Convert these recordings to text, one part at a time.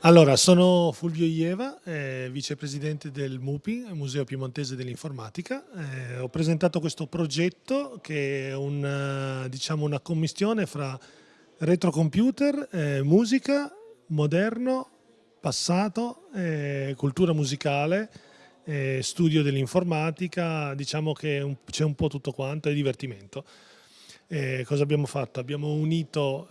Allora, sono Fulvio Ieva, eh, vicepresidente del MUPI, Museo Piemontese dell'Informatica. Eh, ho presentato questo progetto che è un, diciamo, una commistione fra retrocomputer, eh, musica, moderno, passato, eh, cultura musicale, eh, studio dell'informatica, diciamo che c'è un po' tutto quanto e divertimento. Eh, cosa abbiamo fatto? Abbiamo unito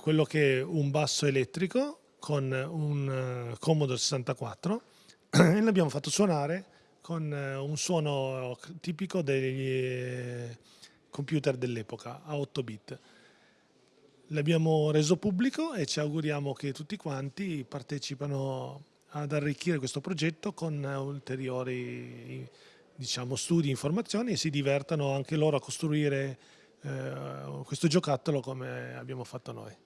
quello che è un basso elettrico con un uh, Commodore 64 e l'abbiamo fatto suonare con uh, un suono tipico degli eh, computer dell'epoca a 8 bit. L'abbiamo reso pubblico e ci auguriamo che tutti quanti partecipano ad arricchire questo progetto con ulteriori diciamo, studi, informazioni e si divertano anche loro a costruire eh, questo giocattolo come abbiamo fatto noi.